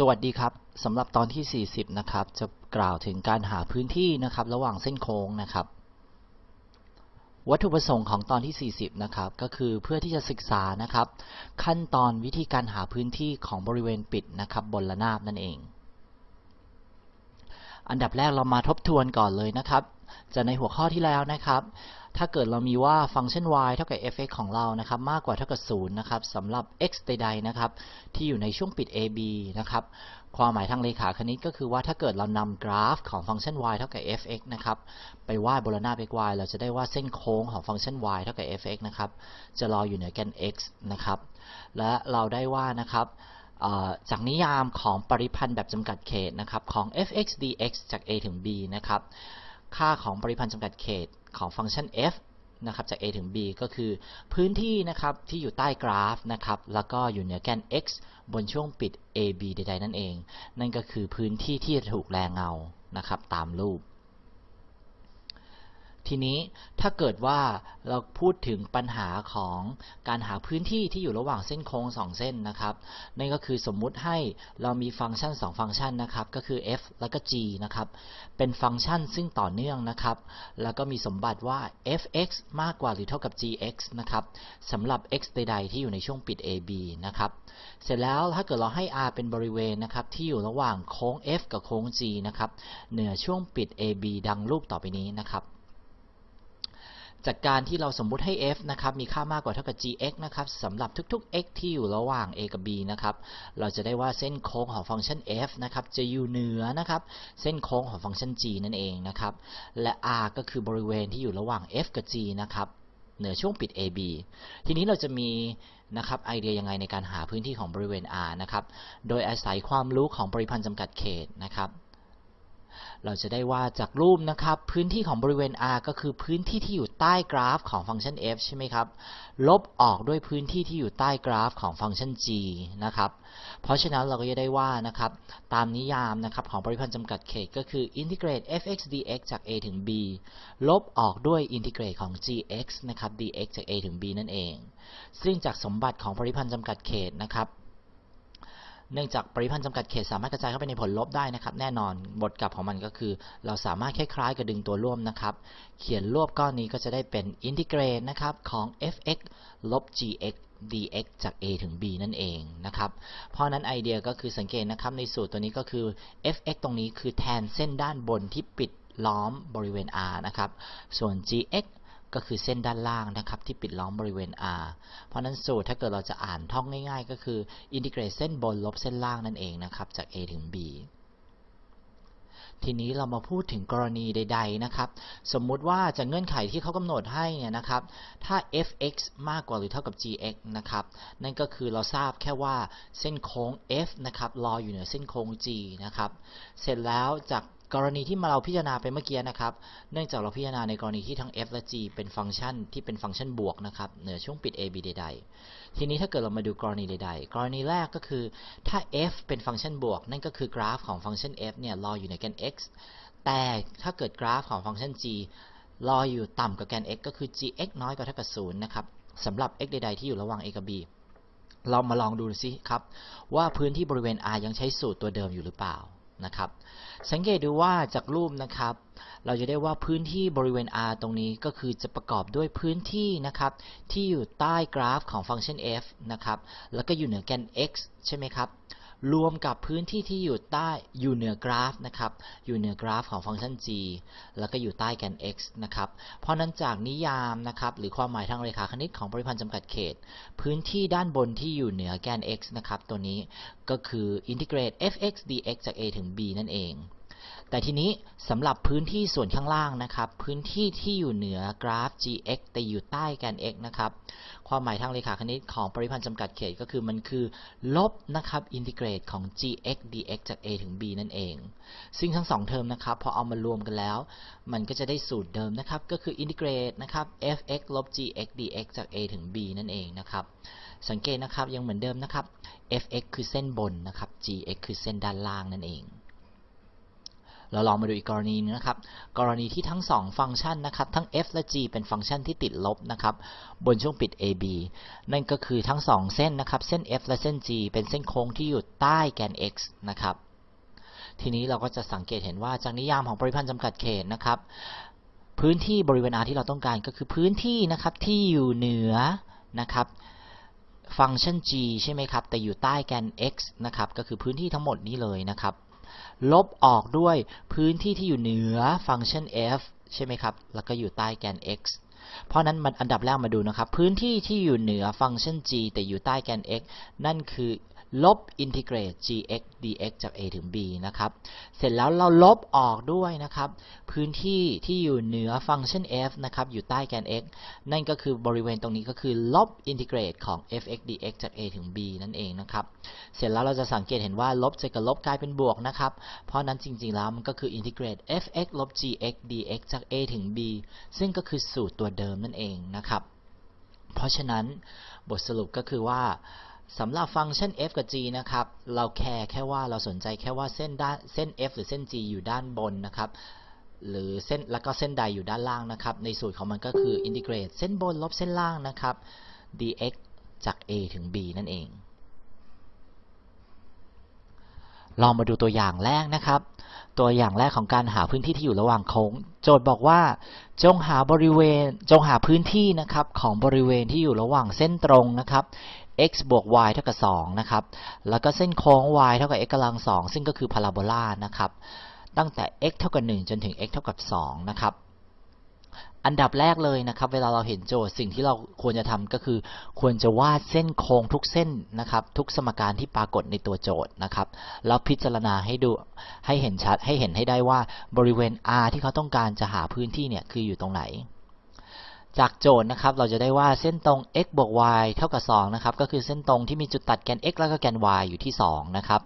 สวัสดีครับสำหรับตอนที่ 40 นะครับ จะกล่าวถึงการหาพื้นที่นะครับ ระหว่างเส้นโค้งนะครับ วัตถุประสงค์ของตอนที่ 40 นะครับ ก็คือเพื่อที่จะศึกษานะครับ ขั้นตอนวิธีการหาพื้นที่ของบริเวณปิดนะครับ บนระนาบนั่นเอง อันดับแรกเรามาทบทวนก่อนเลยนะครับ จะในหัวข้อที่แล้วนะครับ ถ้าเกิดเรามีว่าฟังก์ชัน y เท่ากับ f(x) ของเรานะครับมากกว่าเท่ากับ 0 นะครับสำหรับ x ใดๆนะครับที่อยู่ในช่วงปิด ab นะครับความหมายทางเลขาคณิตก็คือว่าถ้าเกิดเรานำกราฟของฟังก์ชัน y เท่ากับ f(x) นะครับไปวาดบนระนาบ xy เราจะได้ว่าเส้นโค้งของฟังก์ชัน y เท่ากับ f(x) นะครับจะรออยู่เหนือแกน x นะครับและเราได้ว่านะครับจากนิยามของปริพันธ์แบบจำกัดเขตนะครับของ f(x) dx จาก a ถึง b นะครับ ค่าของปริพันธ์จำกัดเขตของฟังก์ชัน f นะครับจาก a ถึง b ก็คือพื้นที่นะครับที่อยู่ใต้กราฟนะครับแล้วก็อยู่เหนือแกน x บนช่วงปิด ab ใดๆนั่นเอง นั่นก็คือพื้นที่ที่ถูกแรงเงานะครับตามรูป ทีนี้ถ้าเกิดว่าเราพูดถึงปัญหาของการหาพื้นที่ที่อยู่ระหว่างเส้นโค้ง2 เส้นนะครับนั่นก็คือสมมุติให้เรามีฟังก์ชัน 2 ฟังก์ชันนะครับก็คือ f แล้วก็ g นะครับเป็นฟังก์ชันซึ่งต่อเนื่องนะครับ แล้วก็มีสมบัติว่า f(x) มากกว่าหรือเท่ากับ gx นะครับสำหรับ x ใดๆที่อยู่ในช่วงปิด ab นะครับเสร็จแล้วถ้าเกิดเราให้ r เป็นบริเวณนะครับที่อยู่ระหว่างโค้ง f กับโค้ง g นะครับเหนือช่วงปิด ab ดังรูปต่อไปนี้นะครับ จากการที่เราสมมุติให้ f นะครับมีค่ามากกว่าเท่ากับ gx นะครับสำหรับทุกๆ x ที่อยู่ระหว่าง a กับ b นะครับเราจะได้ว่าเส้นโค้งของฟังก์ชัน f นะครับจะอยู่เหนือนะครับเส้นโค้งของฟังก์ชัน g นั่นเองนะครับและ r ก็คือบริเวณที่อยู่ระหว่าง f กับ g นะครับเหนือช่วงปิด ab ทีนี้เราจะมีนะครับไอเดียยังไงในการหาพื้นที่ของบริเวณ r นะครับ โดยอาศัยความรู้ของปริพันธ์จำกัดเขตนะครับ เราจะได้ว่าจากรูปนะครับ พื้นที่ของบริเวณ R ก็คือพื้นที่ที่อยู่ใต้กราฟของฟังก์ชัน f ใช่ไหมครับ ลบออกด้วยพื้นที่ที่อยู่ใต้กราฟของฟังก์ชัน g นะครับ เพราะฉะนั้นเราก็จะได้ว่านะครับ ตามนิยามนะครับของปริพันธ์จำกัดเขตก็คือ integrate f(x) dx จาก a ถึง b ลบออกด้วย integrate ของ gx นะครับ dx จาก a ถึง b นั่นเอง ซึ่งจากสมบัติของปริพันธ์จำกัดเขตนะครับ เนื่องจากปริพันธ์จำกัดเขตสามารถกระจายเข้าไปในผลลบได้นะครับ แน่นอนบทกลับของมันก็คือ เราสามารถคล้ายๆกับดึงตัวร่วมนะครับ เขียนรวบก้อนนี้ก็จะได้เป็นอินทิเกรตนะครับของ f(x) ลบ gx dx จาก a ถึง b นั่นเองนะครับ เพราะนั้นไอเดียก็คือสังเกตนะครับในสูตรตัวนี้ก็คือ f(x) ตรงนี้คือแทนเส้นด้านบนที่ปิดล้อมบริเวณ r นะครับ ส่วน gx ก็คือเส้นด้านล่างนะครับที่ปิดล้อมบริเวณ R เพราะนั้นสูตรถ้าเกิดเราจะอ่านท่องง่าย ๆ ก็คืออินทิเกรตเส้นบนลบเส้นล่างนั่นเองนะครับจาก A ถึง B ทีนี้เรามาพูดถึงกรณีใด ๆ นะครับ สมมุติว่าจากเงื่อนไขที่เขากำหนดให้เนี่ยนะครับ ถ้า f(x) มากกว่าหรือเท่ากับ gx นะครับ นั่นก็คือเราทราบแค่ว่าเส้นโค้ง f นะครับ รออยู่เหนือเส้นโค้ง g นะครับ เสร็จแล้วจาก กรณีที่มาเราพิจารณาไปเมื่อกี้นะครับ เนื่องจากเราพิจารณาในกรณีที่ทั้ง f และ g เป็นฟังก์ชันที่เป็นฟังก์ชันบวกนะครับเหนือช่วงปิด a b ใดๆ ทีนี้ถ้าเกิดเรามาดูกรณีใดๆ กรณีแรกก็คือถ้า f เป็นฟังก์ชันบวก นั่นก็คือกราฟของฟังก์ชัน f เนี่ยรออยู่ในแกน x แต่ถ้าเกิดกราฟของฟังก์ชัน g รออยู่ต่ำกว่าแกน x ก็คือ gx น้อยกว่าเท่ากับ0นะครับสำหรับ x ใดๆ ที่อยู่ระหว่าง a กับ b เรามาลองดูสิครับว่าพื้นที่บริเวณ r ยังใช้สูตรตัวเดิมอยู่หรือเปล่า นะครับ สังเกตดูว่าจากรูปนะครับ เราจะได้ว่าพื้นที่บริเวณ R ตรงนี้ก็คือจะประกอบด้วยพื้นที่นะครับ ที่อยู่ใต้กราฟของฟังก์ชัน f นะครับ แล้วก็อยู่เหนือแกน x ใช่ไหมครับ รวมกับพื้นที่ที่อยู่ใต้อยู่เหนือกราฟนะครับอยู่เหนือกราฟของฟังก์ชัน g แล้วก็อยู่ใต้แกน x นะครับเพราะนั้นจากนิยามนะครับหรือความหมายทางเรขาคณิตของปริพันธ์จำกัดเขต พื้นที่ด้านบนที่อยู่เหนือแกน x นะครับตัวนี้ก็คืออินทิเกรต f(x) dx จาก a ถึง b นั่นเอง แต่ทีนี้สำหรับพื้นที่ส่วนข้างล่างนะครับ พื้นที่ที่อยู่เหนือกราฟ gx แต่อยู่ใต้แกน x นะครับ ความหมายทางเรขาคณิตของปริพันธ์จำกัดเขตก็คือมันคือ ลบนะครับ integrate ของ gx dx จาก a ถึง b นั่นเอง ซึ่งทั้งสองเทอมนะครับ พอเอามารวมกันแล้ว มันก็จะได้สูตรเดิมนะครับ ก็คือ integrate นะครับ fx ลบ gx dx จาก a ถึง b นั่นเองนะครับ สังเกตนะครับยังเหมือนเดิมนะครับ fx คือเส้นบนนะครับ gx คือเส้นด้านล่างนั่นเอง เราลองมาดูอีกกรณีหนึ่งนะครับ กรณีที่ทั้งสองฟังก์ชันนะครับ ทั้ง f และ g เป็นฟังก์ชันที่ติดลบนะครับ บนช่วงปิด ab นั่นก็คือทั้งสองเส้นนะครับ เส้น f และเส้น g เป็นเส้นโค้งที่อยู่ใต้แกน x นะครับ ทีนี้เราก็จะสังเกตเห็นว่าจากนิยามของปริพันธ์จำกัดเขตนะครับ พื้นที่บริเวณ R ที่เราต้องการก็คือพื้นที่นะครับที่อยู่เหนือนะครับฟังก์ชัน g ใช่ไหมครับ แต่อยู่ใต้แกน x นะครับ ก็คือพื้นที่ทั้งหมดนี้เลยนะครับ ลบออกด้วยพื้นที่ที่อยู่เหนือฟังก์ชัน f ใช่ไหมครับ แล้วก็อยู่ใต้แกน x เพราะนั้นมันอันดับแรกมาดูนะครับ พื้นที่ที่อยู่เหนือฟังก์ชัน g แต่อยู่ใต้แกน x นั่นคือ ลบอินทิเกรต gx dx จาก a ถึง b นะครับ เสร็จแล้วเราลบออกด้วยนะครับ พื้นที่ที่อยู่เหนือฟังก์ชัน f นะครับ อยู่ใต้แกน x นั่นก็คือบริเวณตรงนี้ก็คือลบอินทิเกรตของ fx dx จาก a ถึง b นั่นเองนะครับ เสร็จแล้วเราจะสังเกตเห็นว่าลบจะกับลบกลายเป็นบวกนะครับ เพราะนั้นจริงๆแล้วมันก็คือ integrate fx ลบ gx dx จาก a ถึง b ซึ่งก็คือสูตรตัวเดิมนั่นเองนะครับ เพราะฉะนั้นบทสรุปก็คือว่า สำหรับฟังก์ชัน f กับ g นะครับ เราแคร์แค่ว่าเราสนใจแค่ว่าเส้นด้านเส้น f หรือเส้น g อยู่ด้านบนนะครับ หรือเส้นแล้วก็เส้นใดอยู่ด้านล่างนะครับ ในสูตรของมันก็คือ integrate เส้นบนลบเส้นล่างนะครับ dx จาก a ถึง b นั่นเอง ลองมาดูตัวอย่างแรกนะครับ ตัวอย่างแรกของการหาพื้นที่ที่อยู่ระหว่างโค้ง โจทย์บอกว่า จงหาบริเวณจงหาพื้นที่นะครับของบริเวณที่อยู่ระหว่างเส้นตรงนะครับ x บวก y เท่ากับ2นะครับ แล้วก็เส้นโค้ง y เท่ากับ x กำลัง2ซึ่งก็คือพาราโบลานะครับ ตั้งแต่ x เท่ากับ 1 จนถึง x เท่ากับ2นะครับ อันดับแรกเลยนะครับ เวลาเราเห็นโจทย์สิ่งที่เราควรจะทำก็คือ ควรจะวาดเส้นโค้งทุกเส้นนะครับ ทุกสมการที่ปรากฏในตัวโจทย์นะครับ แล้วพิจารณาให้ดูให้เห็นชัดให้เห็นให้ได้ว่าบริเวณ R ที่เขาต้องการจะหาพื้นที่เนี่ยคืออยู่ตรงไหน จากโจทย์นะครับเราจะได้ว่าเส้นตรง x บวก y เท่ากับ2นะครับก็คือเส้นตรงที่มีจุดตัดแกน x แล้วก็แกน y อยู่ที่2นะครับ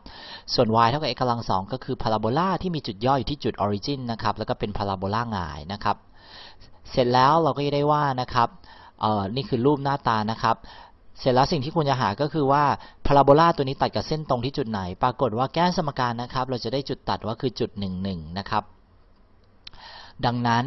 ส่วน y เท่ากับ x กำลัง2ก็คือพาราโบลาที่มีจุดย่ออยู่ที่จุด origin นะครับแล้วก็เป็นพาราโบลาหงายนะครับเสร็จแล้วเราก็จะได้ว่านะครับเอ่อนี่คือรูปหน้าตานะครับเสร็จแล้วสิ่งที่ควรจะหาก็คือว่าพาราโบลาตัวนี้ตัดกับเส้นตรงที่จุดไหน ปรากฏว่าแก้สมการนะครับเราจะได้จุดตัดว่าคือจุด1 1นะครับ ดังนั้น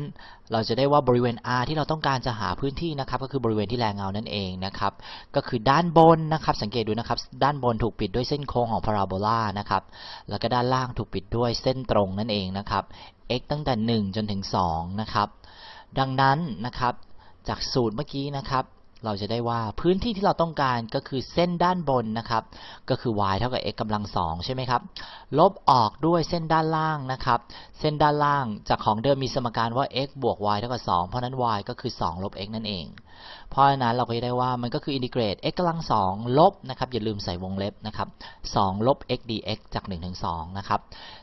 เราจะได้ว่าบริเวณ R ที่เราต้องการจะหาพื้นที่นะครับก็คือบริเวณที่แรงเงานั่นเองนะครับก็คือด้านบนนะครับสังเกตดูนะครับด้านบนถูกปิดด้วยเส้นโค้งของพาราโบลานะครับแล้วก็ด้านล่างถูกปิดด้วยเส้นตรงนั่นเองนะครับ x ตั้งแต่ 1 จนถึง2นะครับดังนั้นนะครับจากสูตรเมื่อกี้นะครับ เราจะได้ว่าพื้นที่ที่เราต้องการก็คือเส้นด้านบนนะครับ ก็คือ y เท่ากับ x กำลังสองใช่ไหมครับ ลบออกด้วยเส้นด้านล่างนะครับ เส้นด้านล่างจากของเดิมมีสมการว่า x บวก y เท่ากับ2เพราะนั้น y ก็คือ 2 ลบ x นั่นเอง เพราะฉะนั้นเราก็จะได้ว่ามันก็คืออินทิเกรต x กำลังสองลบนะครับ อย่าลืมใส่วงเล็บนะครับ2ลบ x dx จาก1ถึง2นะครับ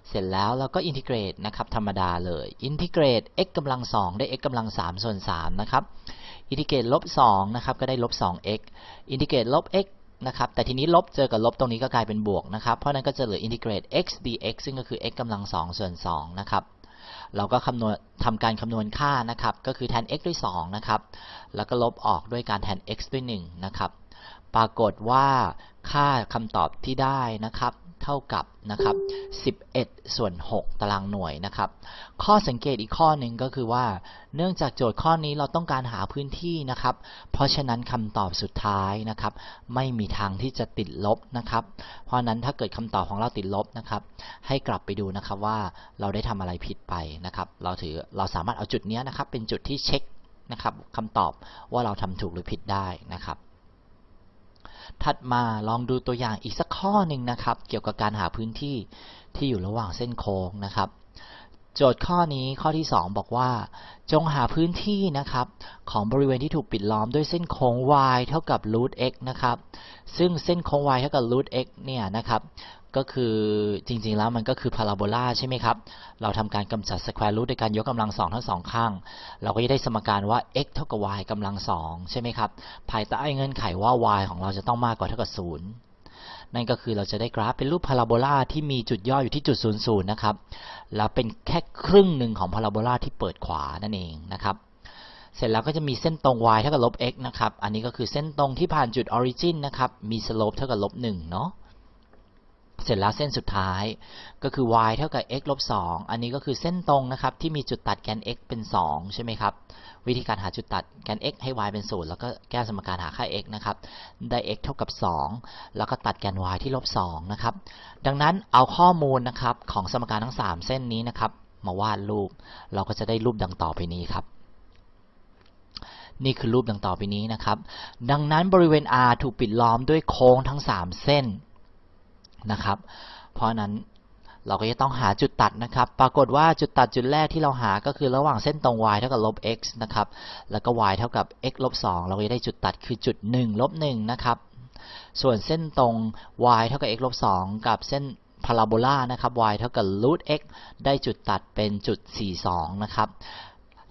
เสร็จแล้วเราก็อินทิเกรตนะครับธรรมดาเลย อินทิเกรต x กำลัง2ได้ x กำลัง3ส่วน3นะครับ integrate ลบ2นะครับก็ได้ลบ 2x integrate ลบ x นะครับแต่ทีนี้ลบเจอกับลบตรงนี้ก็กลายเป็นบวกนะครับเพราะนั้นก็จะเหลืออินทิเกรต x dx ซึ่งก็คือ x กำลัง2ส่วน2นะครับเราก็คำนวณทำการคำนวณค่านะครับก็คือแทน x ด้วย2นะครับแล้วก็ลบออกด้วยการแทน x ด้วย1นะครับปรากฏว่าค่าคำตอบที่ได้นะครับ เท่ากับนะครับ11 ส่วน 6 ตารางหน่วยนะครับ ข้อสังเกตอีกข้อหนึ่งก็คือว่า เนื่องจากโจทย์ข้อนี้เราต้องการหาพื้นที่นะครับ เพราะฉะนั้นคำตอบสุดท้ายนะครับ ไม่มีทางที่จะติดลบนะครับ เพราะฉะนั้นถ้าเกิดคำตอบของเราติดลบนะครับ ให้กลับไปดูนะครับว่าเราได้ทำอะไรผิดไปนะครับ เราถือเราสามารถเอาจุดนี้นะครับ เป็นจุดที่เช็คนะครับคำตอบว่าเราทำถูกหรือผิดได้นะครับ ถัดมาลองดูตัวอย่างอีกสักข้อหนึ่งนะครับ เกี่ยวกับการหาพื้นที่ที่อยู่ระหว่างเส้นโค้งนะครับ โจทย์ข้อนี้ข้อที่ 2 บอกว่า จงหาพื้นที่นะครับ ของบริเวณที่ถูกปิดล้อมด้วยเส้นโค้ง y เท่ากับ root x นะครับ ซึ่งเส้นโค้ง y เท่ากับ root x เนี่ยนะครับ ก็คือจริงๆแล้วมันก็คือพาราโบลาใช่ไหมครับ เราทำการกำจัด square root โดยการยกกำลังสองทั้งสองข้าง เราก็จะได้สมการว่า x เท่ากับ y กำลังสองใช่ไหมครับ ภายใต้เงื่อนไขว่า y ของเราจะต้องมากกว่าเท่ากับศูนย์นั่นก็คือเราจะได้กราฟเป็นรูปพาราโบลาที่มีจุดย่ออยู่ที่จุดศูนย์ศูนย์นะครับ แล้วเป็นแค่ครึ่งหนึ่งของพาราโบลาที่เปิดขวานั่นเองนะครับ เสร็จแล้วก็จะมีเส้นตรง y เท่ากับลบ x นะครับ อันนี้ก็คือเส้นตรงที่ผ่านจุด origin นนะครับ มี slope เท่ากับลบ1เนาะ เสร็จแล้วเส้นสุดท้ายก็คือ y เท่ากับ x ลบ2อันนี้ก็คือเส้นตรงนะครับที่มีจุดตัดแกน x เป็น 2 ใช่ไหมครับ วิธีการหาจุดตัดแกน x ให้ y เป็น 0 แล้วก็แก้สมการหาค่า x นะครับ ได้ x เท่ากับ 2 แล้วก็ตัดแกน y ที่ลบ2นะครับ ดังนั้นเอาข้อมูลนะครับของสมการทั้ง 3 เส้นนี้นะครับ มาวาดรูป เราก็จะได้รูปดังต่อไปนี้ครับนี่คือรูปดังต่อไปนี้นะครับ ดังนั้นบริเวณ R ถูกปิดล้อมด้วยโค้งทั้ง 3 เส้น นะครับ เพราะนั้นเราก็จะต้องหาจุดตัดนะครับ ปรากฏว่าจุดตัดจุดแรกที่เราหาก็คือระหว่างเส้นตรง y เท่ากับลบ x นะครับ แล้วก็ y เท่ากับ x ลบ2เราก็จะได้จุดตัดคือจุด1ลบ1นะครับ ส่วนเส้นตรง y เท่ากับ x ลบ2กับเส้นพาราโบลานะครับ y เท่ากับ root x ได้จุดตัดเป็นจุด 42 นะครับ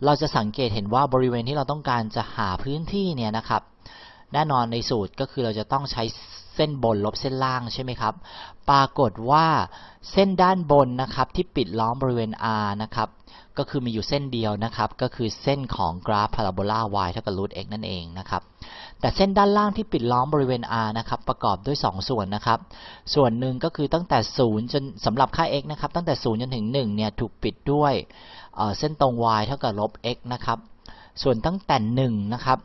เราจะสังเกตเห็นว่าบริเวณที่เราต้องการจะหาพื้นที่เนี่ยนะครับ แน่นอนในสูตรก็คือเราจะต้องใช้ เส้นบนลบเส้นล่างใช่ไหมครับ ปรากฏว่าเส้นด้านบนนะครับที่ปิดล้อมบริเวณ r นะครับ ก็คือมีอยู่เส้นเดียวนะครับ ก็คือเส้นของกราฟพาราโบลา y เท่ากับ root x นั่นเองนะครับ แต่เส้นด้านล่างที่ปิดล้อมบริเวณ r นะครับ ประกอบด้วย 2 ส่วนนะครับ ส่วนหนึ่งก็คือตั้งแต่ 0 จนสำหรับค่า x นะครับ ตั้งแต่ 0 จนถึง 1 เนี่ย ถูกปิดด้วยเเส้นตรง y เท่ากับลบ x นะครับ ส่วนตั้งแต่ 1 นะครับ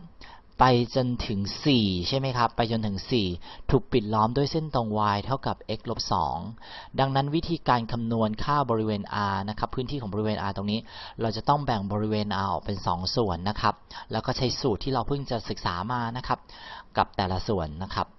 ไปจนถึง 4 ใช่ไหมครับ ไปจนถึง 4 ถูกปิดล้อมด้วยเส้นตรง y เท่ากับ x ลบ 2 ดังนั้นวิธีการคำนวณค่าบริเวณ r นะครับ พื้นที่ของบริเวณ r ตรงนี้ เราจะต้องแบ่งบริเวณ r ออกเป็น 2 ส่วนนะครับ แล้วก็ใช้สูตรที่เราเพิ่งจะศึกษามานะครับ กับแต่ละส่วนนะครับ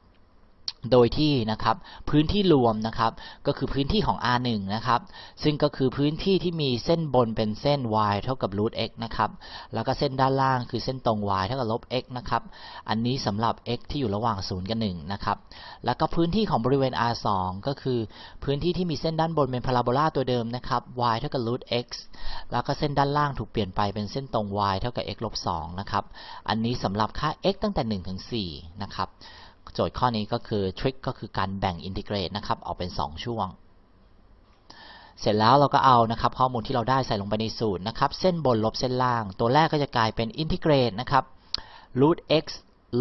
โดยที่นะครับพื้นที่รวมนะครับก็คือพื้นที่ของ R1 นะครับซึ่งก็คือพื้นที่ที่มีเส้นบนเป็นเส้น y เท่ากับ root x นะครับแล้วก็เส้นด้านล่างคือเส้นตรง y เท่ากับลบ x นะครับอันนี้สำหรับ x ที่อยู่ระหว่าง 0 กับ 1 นะครับแล้วก็พื้นที่ของบริเวณ R2 ก็คือพื้นที่ที่มีเส้นด้านบนเป็นพาราโบลาตัวเดิมนะครับ y เท่ากับ root x แล้วก็เส้นด้านล่างถูกเปลี่ยนไปเป็นเส้นตรง y เท่ากับ x ลบ2นะครับอันนี้สำหรับค่า x ตั้งแต่1ถึง4นะครับ โจทย์ข้อนี้ก็คือทริคก็คือการแบ่งอินทิเกรตนะครับออกเป็น 2 ช่วง เสร็จแล้วเราก็เอานะครับข้อมูลที่เราได้ใส่ลงไปในสูตรนะครับ เส้นบนลบเส้นล่าง ตัวแรกก็จะกลายเป็นอินทิเกรตนะครับ root x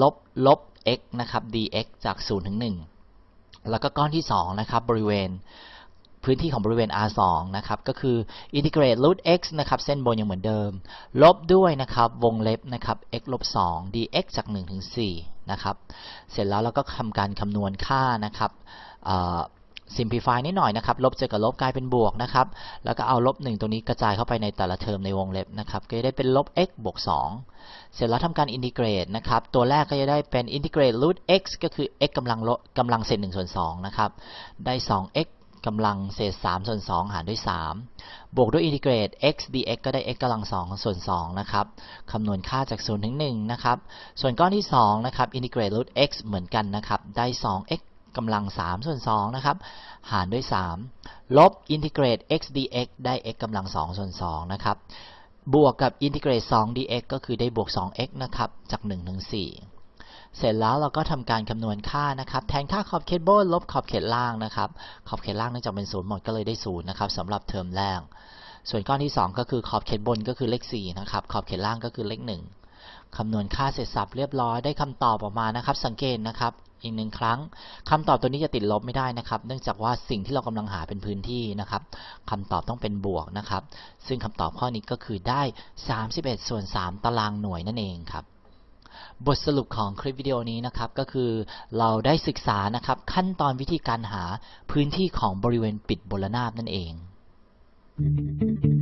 ลบลบ x นะครับ dx จาก 0 ถึง 1 แล้วก็ก้อนที่ 2 นะครับ บริเวณ พื้นที่ของบริเวณ R2 นะครับ ก็คือ integrate root x นะครับ เส้นบนยังเหมือนเดิม ลบด้วยนะครับ วงเล็บนะครับ x ลบ2 dx จาก1ถึง4นะครับ เสร็จแล้วเราก็ทำการคำนวณค่านะครับ simplify นิดหน่อยนะครับ ลบเจอกับลบกลายเป็นบวกนะครับ แล้วก็เอาลบ 1 ตรงนี้กระจายเข้าไปในแต่ละเทอมในวงเล็บนะครับ ก็จะได้เป็นลบ x บวก 2 เสร็จแล้วทำการอินทิเกรตนะครับ ตัวแรกก็จะได้เป็นอินทิเกรต root x ก็คือ x กำลังลบกำลังเศษ1ส่วน2นะครับ ได้ 2x กำลังเศษ3ส่วน2หารด้วย 3 บวกด้วย integrate x dx ก็ได้ x กำลัง2ส่วน2นะครับคำนวณค่าจาก0ถึง1นะครับส่วนก้อนที่2นะครับอินทิเกรต root x เหมือนกันนะครับได้ 2x กำลัง3ส่วน2นะครับหารด้วย 3 ลบ integrate x dx ได้ x กำลัง2ส่วน2นะครับบวกกับ integrate 2 dx ก็คือได้บวก 2x นะครับจาก1ถึง4 เสร็จแล้วเราก็ทำการคำนวณค่านะครับ แทนค่าขอบเขตบนลบขอบเขตล่างนะครับ ขอบเขตล่างเนื่องจากเป็นศูนย์หมดก็เลยได้ศูนย์นะครับสำหรับเทอมแรก ส่วนก้อนที่ 2 ก็คือขอบเขตบนก็คือเลข4นะครับ ขอบเขตล่างก็คือเลข 1คำนวณค่าเสร็จสับเรียบร้อยได้คำตอบออกมานะครับ สังเกตนะครับอีกหนึ่งครั้งคำตอบตัวนี้จะติดลบไม่ได้นะครับ เนื่องจากว่าสิ่งที่เรากำลังหาเป็นพื้นที่นะครับคำตอบต้องเป็นบวกนะครับ ซึ่งคำตอบข้อนี้ก็คือได้ 31ส่วน3ตารางหน่วยนั่นเองครับ บทสรุปของคลิปวิดีโอนี้นะครับก็คือเราได้ศึกษานะครับขั้นตอนวิธีการหาพื้นที่ของบริเวณปิดบนระนาบนั่นเอง Thank you.